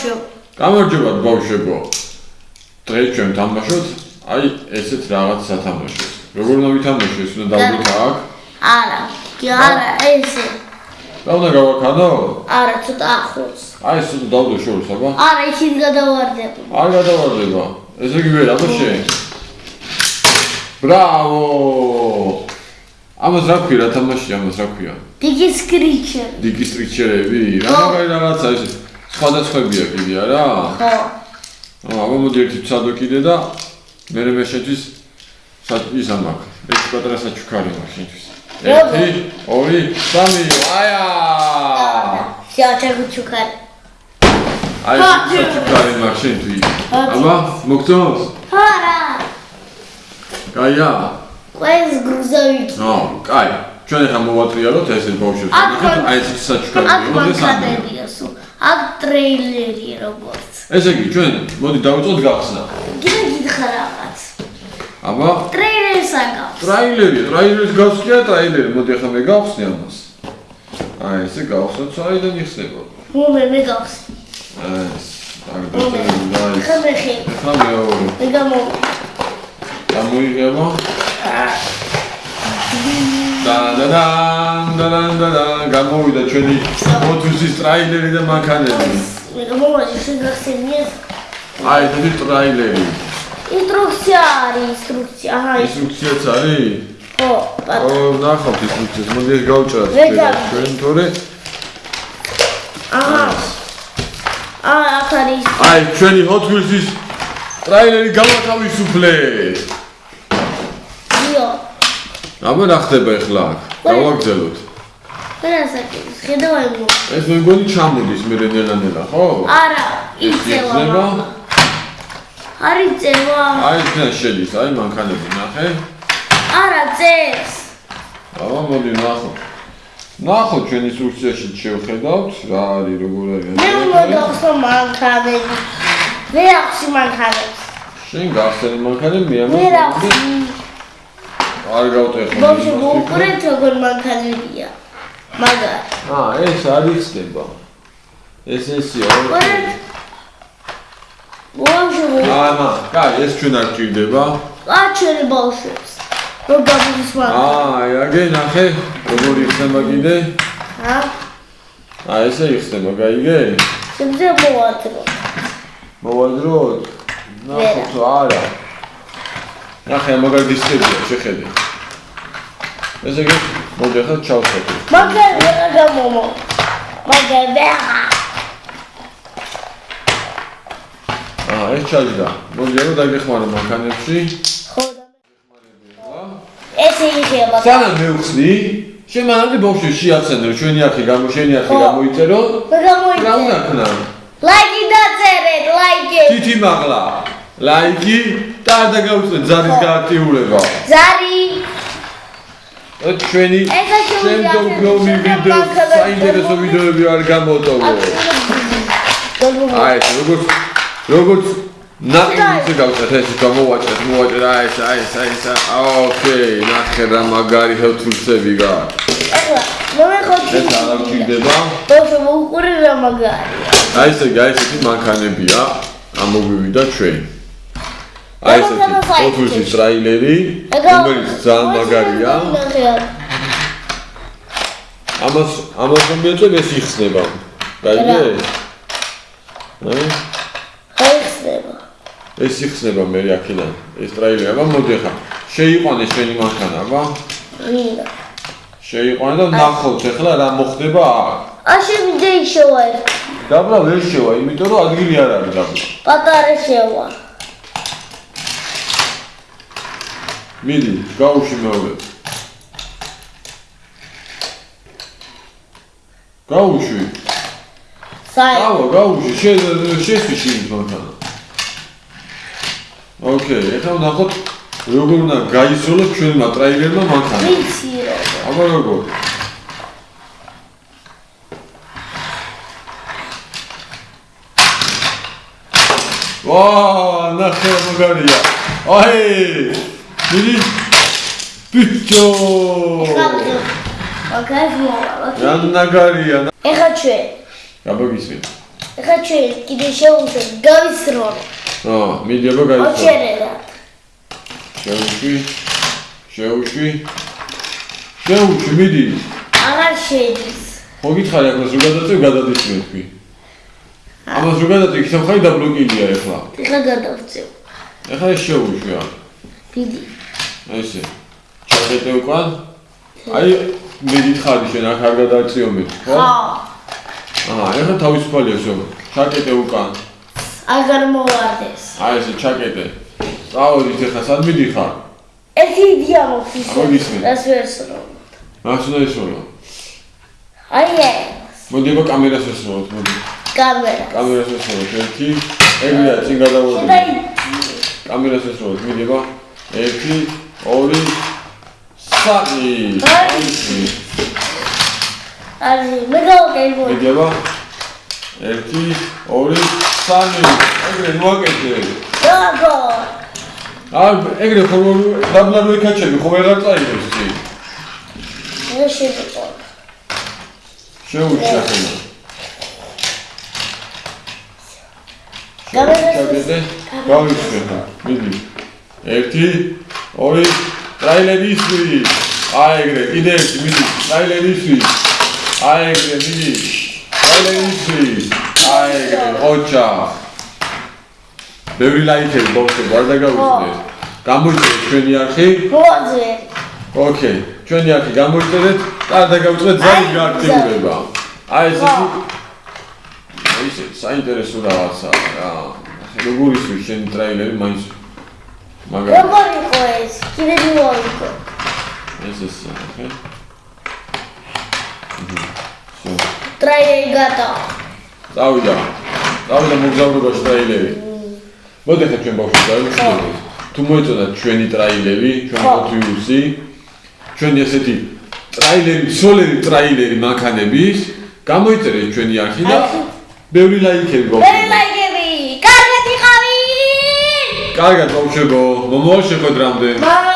ბავშვო. გამარჯობა ბავშვებო. დღეს ჩვენ თამაშობთ აი ესეთ რაღაც სათამაშოს. როგორ უნდა ვითამაშო ეს უნდა დავდოთ აქ? არა, კი არა, ესე. და უნდა გავაქანო? არა, ცოტა ახლოს. აი ეს უნდა დავდო შორს, აბა. არა, იქით გადავარდება. არ გადავარდება. ესე იგი ვერ აბა შენ. ბრავო! ამას რა ქვია რა თამაში ამას რა ქვია? დიდი სკრიჩერი. დიგი სტრიქჩერები? რა მაგარი რაღაცა ეს სხვადასხვებია კიდე არა? ხო. აბა მოდი ერთი ცადო კიდე და მე მე შეთვის ის ამაკ. ეს პატრა საჩუქარი მაქვს შეთვის. ერთი, ორი, სამი. აია! შეაჩერგო ჩუქარი. აი ეს საჩუქარი მაქვს შეთვის. აბა, მოგწონს? არა. კაია? ყველს გრუზავით. ნო, კაი. ჩვენ ახლა მოვატრიალოთ ესეთ ბავშვებს. აქ აი ეს საჩუქარი აქ მანქანებია სულ. აქ ტრეილერი როგორც. ესე იგი, ჩვენ მოდი დავიწყოთ გახსნა. კიდე გითხრა რაღაც. აბა, ტრეილერს აკავს. ტრაილერი, ტრაილერის გავხსნია ტრაილერი. მოდი ახლა მე გავხსნი ამას. აი ესე გავხსნათ, საიდან იხსნება? მომე მე გავს. ეს, აქ დაწერილი და ეს. ხმე ხე. ახლა მეორე. მე გამო. გამოიღება. და და და და და და და გამოვიდა ჩვენი მოთუსის ტრაილერი და მანქანები. მე გამოვადი შეგახსენია. აი ეს ტრაილერი. ინსტრუქცია არის, ინსტრუქცია. აჰა, ინსტრუქციაც არის? ხო, პატ. ო, ნახავთ ინსტრუქციას. მოდი ეს გავჭრათ ჩვენ თორე აჰა. აა, აქ არის. აი ჩვენი Hot Wheels-ის ტრაილერი გავათავისუფლეთ. იო. აბა რა ხდება ახლა გავაგზავნოთ. ფერასაკის, ხედავ იმო. ეს მე მგონი ჩამოდის მე რენელანელა, ხო? არა, იწევა. იწევა? არის წევა. აი ეს შედის, აი მანქანები ნახე. არა, წეს. აბა მოდი ნახო. ნახო ჩვენ ინსტრუქციაში შევხედავთ რა არის, როგორ არის. მე მოგახსო მანქანები. მე ახსი მანქანებს. შენ გახსენი მანქანები მე ამას. მე ახსი. არ გავტეხო. ბავშვი მოუყურეთ როგორ მანქანებია. მაგარ. აა ეს არის ხდება. ეს ესია. ბავშვი მოუყურეთ. ამა, კაი, ეს ჩვენ არ ჭირდება. აჩერი ბავშვებს. რო გამოდის მანქანა. აა, აგე ნახე, როგორ იხსნება კიდე? ა? აა, ესე იხსნება, გაიგე? შემიძლია მოვადრო. მოვადროთ. ნახო, თუ არა. ნახე, მაგარ დისკებია, შეხედე. ესე იგი, მოდი ახლა ჩავხატო. მაგარ ვერა გამომო. მაგარ ვერა. აა, ეს ჩაჯდა. მოდი ახლა დაგეხმარო მანქანებში. ხო და ესე იქნება. სანამ მევხსნი, შემანამდე ბავშვი შეაცენო, ჩვენი არხი გამო, შენი არხი გამოიწერო. მე რა უნდა ქნა? ლაიკი დაწერეთ, ლაიკი. თითი მაღლა. ლაიკი და დაგაუწეთ ზარის გააქტიურება. ზარი. ჩვენი შემდგომი ვიდეო მანქანა საინტერესო ვიდეოები არ გამოტოვო. აი როგორც როგორც ნაკინზე გავწეთ ეს გამოვაჭრეთ მოვაჭრე აი ეს აი ეს აი ეს ოკეი ნახე რა მაგარი ჰელთულსები გა ეხლა მომეხოთი. ეს არ აღჭირდება ბავშვი მოუყურე რა მაგარია. აი ესე აი ესეთი მანქანებია ამოვივიდა ჩვენ აი ესეთი ფოტოსის ტრაილერი რომელიც ძალიან მაგარია. ამას ამას რომ მეწევ ეს იხსნება. გაიგე აი ხაიხსნება. ეს იხსნება მე აქედან ეს ტრაილერი. აბა მოდი ხა შეიყვანე შენი მანქანა აბა. შეიყვანე და ნახოთ ახლა რა მოხდება. აქ აში ვიდეო შევა ერთ. დაბლა ვერ შევა იმიტომ რომ ადგილი არ არის დაბლა პატარა შევა. მიდი გაუში მეორე გაუში. საი. ავა გაუში შე შესვიში მანქანა ოკეი ახლა ნახოთ როგორ უნდა გაისროლოს ჩვენმა ტრაილერმა მანქანა ვიცი რომ. აბა როგორ? ვა ნახე მაგარია აი მიდი ბიჭო მაგას მოვალ. რა ნაგარია ეხა ჩვენ. გაბაგისი ეხლა ჩვენ კიდე შევუშვი გავისროლო. აა, მიდიება გაიცნო. ოჩერერად. შეუშვი. შეუშვი. შეუშვი, მიდი. აღარ შედის. ხო გითხარი ახლა რო გადაწევ, გადადის მე თქვი. ამას რო გადაწევ, იქ სამხარი დაბლოკილია ახლა. ეხლა გადავწევ. ახლა ეს შეუშვი რა. დიდი. ესე. ჩაგეტე უკან? აი, მე გითხარი შენ აქ არ გადააწიომე, ხო? ხო. აა, ეხლა თავისუფალია შენ. ჩაგეტე უკან. აღარ მოვარდეს. აი, ესე ჩაგეტე. წავედით ეხლა სად მიდიხარ? ერთი იდეა მოვხსენე. რას ვესრო? რას ვესრო? აი, მოდი აბა კამერას ვესროთ, მოდი. კამერა. კამერას ვესროთ. ერთი. ეგრეა, წინ გადავოდი. კამერას ვესროთ, მიდება. 1 2 3 არის მეგობრებო მეგობრებო 1 2 3 ეგრე მოაკეთე. გაგო აი ეგრე ხო დაბლა რო იქაჩები ხო ვეღარ წაიღებს წი შეიძლება შეუჩა ხოლმე გავიშვე გავიშვე მიდი ერთი, ორი, ტრაილერი ისვი. აი ეგრე, კიდე ერთი, მიდი. ტრაილერი ისვი. აი ეგრე, მიდი. ტრაილერი ისვი. აი ეგრე, ოჩა. ბევრი ლაიქები ბავშვები, არ დაგავიწყდეთ. გამოიწერეთ ჩვენი არხი. მოძე. ოკეი, ჩვენი არხი გამოიწერეთ და არ დაგავიწყდეთ ზარი აი, გააქტიურება. აი ეს ეს საინტერესო რაღაცაა რა. როგორ ისვი შენი ტრაილერი მაინც მაგრამ როგორ იყო ეს? კიდე მოვიყო. ეს ეს ოკეი. შო, ტრაილერი გადა. წავიდა. წავიდა მოგზაურობაში ტრაილერი. მოდი ხა ჩვენ ბავშვი დავიმშვიდობთ. თუ მოეწონა ჩვენი ტრაილერი, ჩვენ ხო. პოტრიუსი, ჩვენი ესეთი ტრაილერი, სოლერი ტრაილერი მანქანების, გამოიწერეთ ჩვენი არხი და ბევრი ლაიქები მე ბავშვი. ლაიგები. კარგად ბავშვებო, მომავალ შეხვედრამდე. მა